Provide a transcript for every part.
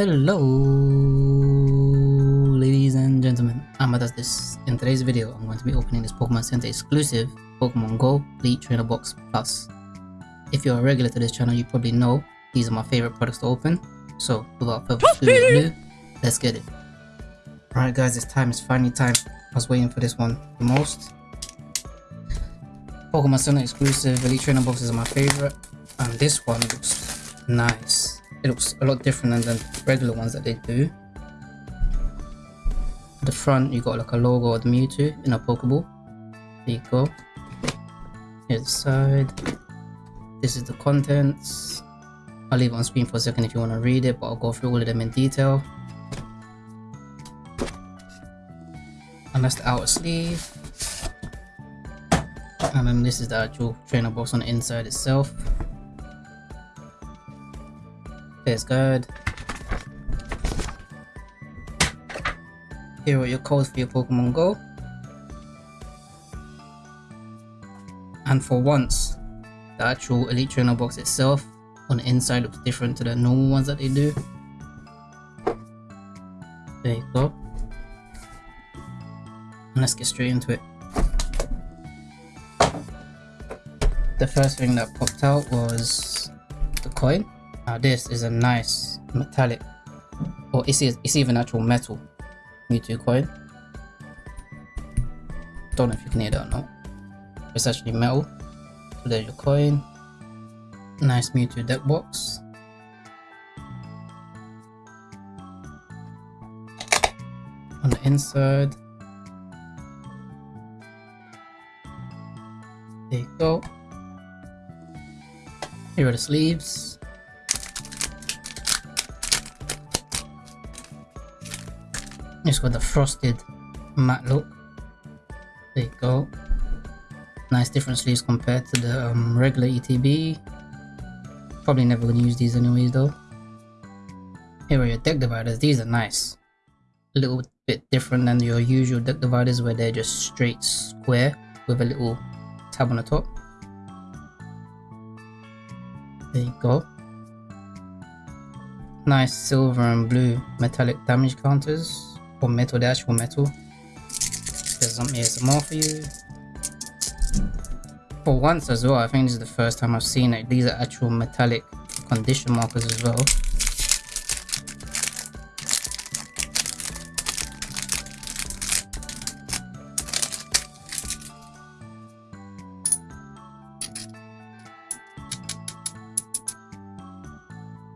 Hello, ladies and gentlemen. I'm this. In today's video, I'm going to be opening this Pokemon Center exclusive Pokemon Go Elite Trainer Box Plus. If you're a regular to this channel, you probably know these are my favorite products to open. So, without further ado, let's get it. Alright guys, it's time. It's finally time. I was waiting for this one the most. Pokemon Center exclusive Elite Trainer boxes are my favorite. And this one looks nice it looks a lot different than the regular ones that they do. At the front, you got like a logo of the Mewtwo in a Pokeball. There you go. Here's the side. This is the contents. I'll leave on screen for a second if you want to read it, but I'll go through all of them in detail. And that's the outer sleeve. And then this is the actual trainer box on the inside itself. Feels good. Here are your codes for your Pokemon Go. And for once, the actual Elite Trainer box itself on the inside looks different to the normal ones that they do. There you go. And let's get straight into it. The first thing that popped out was the coin. Now this is a nice metallic, or it's, it's even actual metal Mewtwo coin. Don't know if you can hear that or not. It's actually metal. So there's your coin. Nice Mewtwo deck box. On the inside. There you go. Here are the sleeves. It's got the frosted matte look. There you go. Nice different sleeves compared to the um, regular ETB. Probably never gonna use these anyways though. Here are your deck dividers. These are nice. A little bit different than your usual deck dividers where they're just straight square with a little tab on the top. There you go. Nice silver and blue metallic damage counters dash for metal. There's some ASMR for you. For once as well, I think this is the first time I've seen it. These are actual metallic condition markers as well.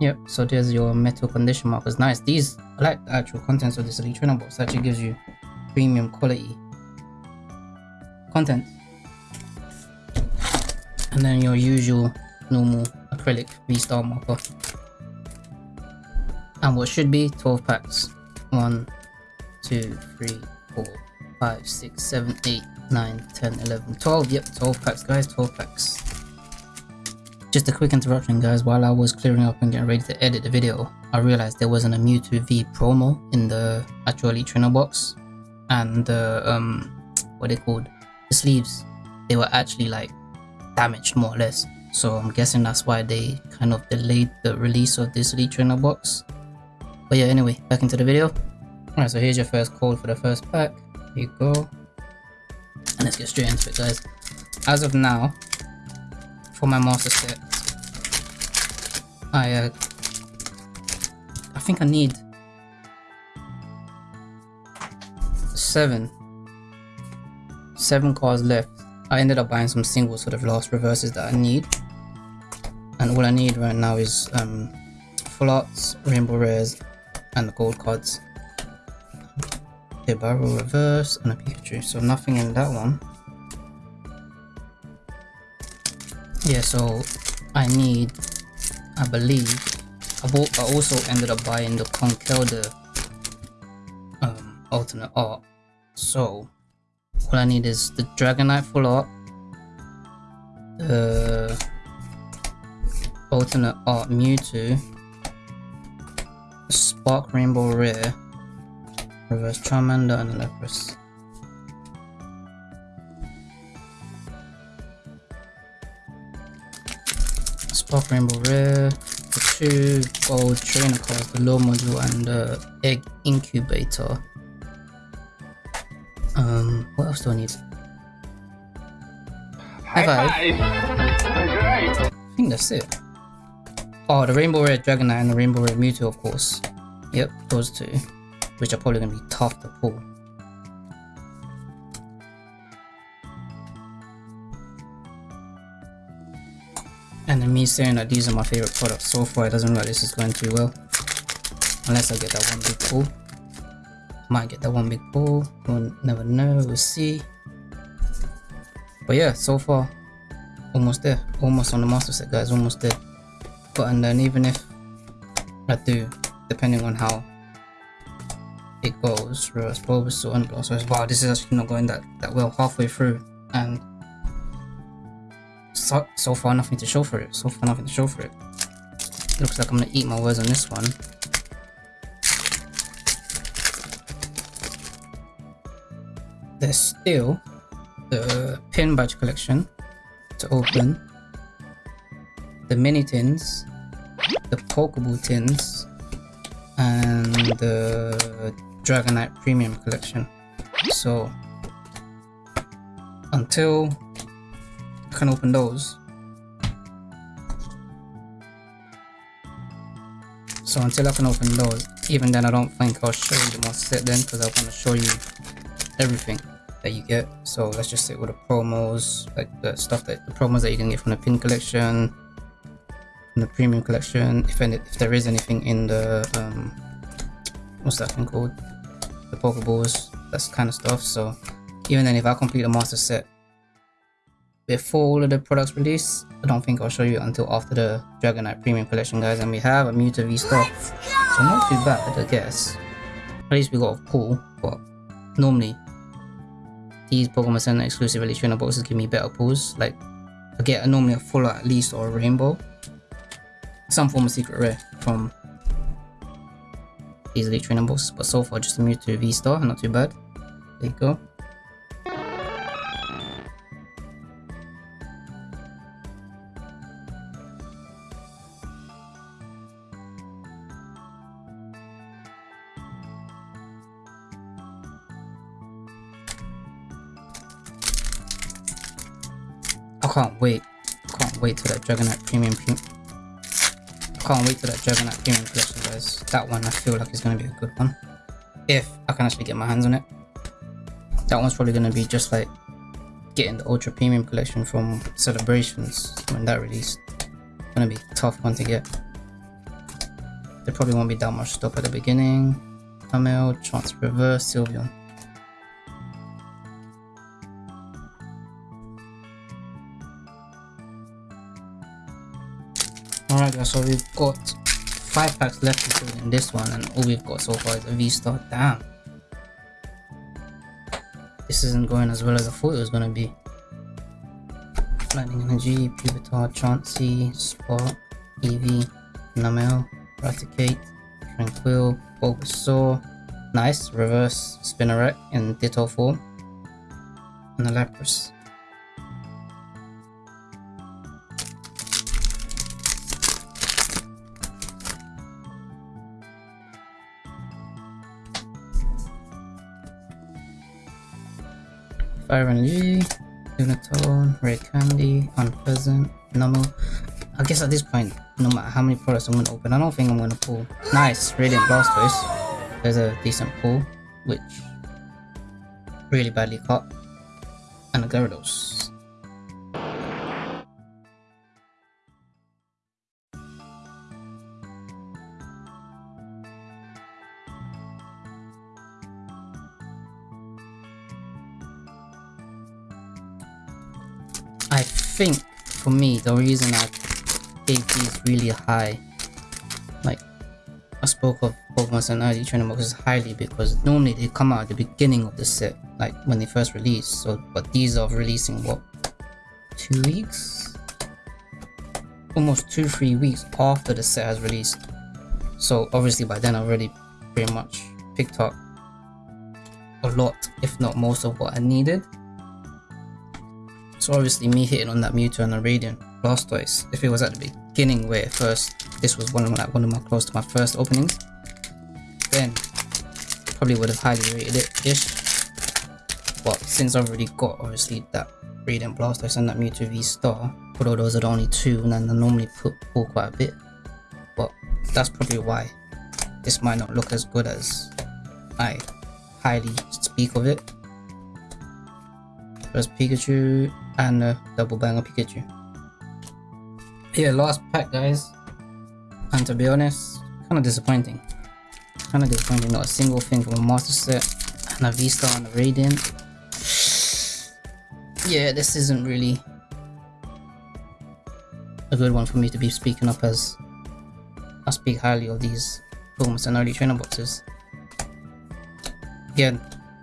Yep, so there's your metal condition markers. Nice. These, I like the actual contents of this Trainer box. It actually gives you premium quality content. And then your usual normal acrylic V-Star marker. And what should be 12 packs. 1, 2, 3, 4, 5, 6, 7, 8, 9, 10, 11, 12. Yep, 12 packs guys, 12 packs. Just a quick interruption guys, while I was clearing up and getting ready to edit the video, I realized there wasn't a Mewtwo V promo in the actual Elite Trainer box. And the, um, what they called, the sleeves, they were actually like damaged more or less. So I'm guessing that's why they kind of delayed the release of this Elite Trainer box. But yeah, anyway, back into the video. Alright, so here's your first code for the first pack. Here you go. And let's get straight into it guys. As of now, for my master set. I uh, I think I need seven seven cards left. I ended up buying some singles for the last reverses that I need. And all I need right now is um, full arts, rainbow rares, and the gold cards. A barrel reverse and a Pikachu. So nothing in that one. Yeah so I need I believe I, bought, I also ended up buying the Conkeldurr um, alternate art. So all I need is the Dragonite full art the alternate art Mewtwo Spark Rainbow Rare Reverse Charmander and Lapras Spark Rainbow Rare, the two gold trainer cards, the Lure Module and the egg incubator. Um, what else do I need? High five. I think that's it. Oh, the Rainbow Rare Dragonite and the Rainbow Rare Mewtwo, of course. Yep, those two. Which are probably going to be tough to pull. And me saying that these are my favorite products so far, it doesn't look like this is going too well. Unless I get that one big pull. Might get that one big pull. We'll never know, we'll see. But yeah, so far, almost there. Almost on the master set, guys, almost there. But and then even if I do, depending on how it goes, reverse Bulbasaur and Blastoise. Wow, this is actually not going that, that well halfway through. And so, so far nothing to show for it. So far nothing to show for it. Looks like I'm gonna eat my words on this one. There's still the pin badge collection to open. The mini tins, the Pokeball tins, and the Dragonite Premium collection. So until can open those. So until I can open those, even then I don't think I'll show you the monster set then because I want to show you everything that you get. So let's just sit with the promos, like the stuff that the promos that you can get from the pin collection, from the premium collection, if any, if there is anything in the um what's that thing called? The Pokeballs, that's kind of stuff. So even then if I complete the master set before the products release. I don't think I'll show you until after the Dragonite Premium Collection, guys. And we have a Mewtwo V-Star. So not too bad, I guess. At least we got a pull, but normally these Pokemon Center exclusive Elite Trainer boxes give me better pulls. Like, I get normally a full at least or a rainbow. Some form of secret rare from these Elite Trainer boxes, but so far just a Mewtwo V-Star, not too bad. There you go. I can't wait. I can't wait till that Dragonite Premium I can't wait till that Dragonite Premium collection guys. That one I feel like is gonna be a good one. If I can actually get my hands on it. That one's probably gonna be just like getting the Ultra Premium collection from Celebrations when that released. It's gonna be tough one to get. There probably won't be that much stuff at the beginning. Camille, Chance Reverse, Sylveon. So we've got 5 packs left including this one and all we've got so far is a V-Star. Damn. This isn't going as well as I thought it was going to be. Lightning Energy, Pupitar, Chansey, Spark, Eevee, Numel, Raticate, Tranquill, Bulbasaur, nice, reverse Spinarak in Ditto form, and a Lapras. Byron Lee, Lunatone, Rare Candy, Unpleasant, Normal. I guess at this point, no matter how many products I'm gonna open, I don't think I'm gonna pull. Nice, Radiant Blastoise. There's a decent pull, which really badly caught. And a Gyarados. Think for me the reason I gave these really high like I spoke of Pokemon Sun early training boxes highly because normally they come out at the beginning of the set like when they first release. So but these are releasing what two weeks? Almost two three weeks after the set has released. So obviously by then I already pretty much picked up a lot if not most of what I needed so obviously me hitting on that Mewtwo and the Radiant Blastoise, if it was at the beginning where first this was one of like one of my close to my first openings, then probably would have highly rated it ish. But since I've already got obviously that Radiant Blastoise and that Mewtwo V Star, although those are the only two, and then I normally put pull quite a bit. But that's probably why this might not look as good as I highly speak of it. First Pikachu and a double banger Pikachu. Yeah, last pack guys. And to be honest, kind of disappointing. Kind of disappointing, not a single thing from a master set and a V-Star and a Radiant. Yeah, this isn't really a good one for me to be speaking up as I speak highly of these Pokemon and early trainer boxes. Again,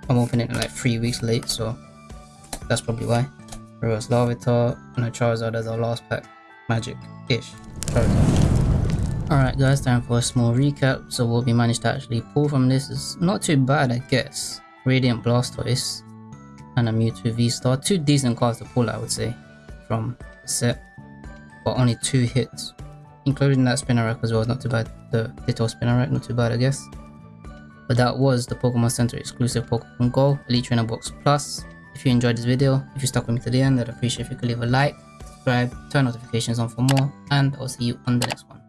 I'm opening it like three weeks late, so that's probably why. Reverse Larvitar and a Charizard as our last pack. Magic-ish Alright guys, time for a small recap. So what we managed to actually pull from this is not too bad I guess. Radiant Blastoise and a Mewtwo V-Star. Two decent cards to pull I would say from the set. But only two hits. Including that Spinarak as well, not too bad. The little Spinarak, not too bad I guess. But that was the Pokemon Center exclusive Pokemon Go Elite Trainer Box Plus. If you enjoyed this video, if you stuck with me to the end, I'd appreciate if you could leave a like, subscribe, turn notifications on for more, and I'll see you on the next one.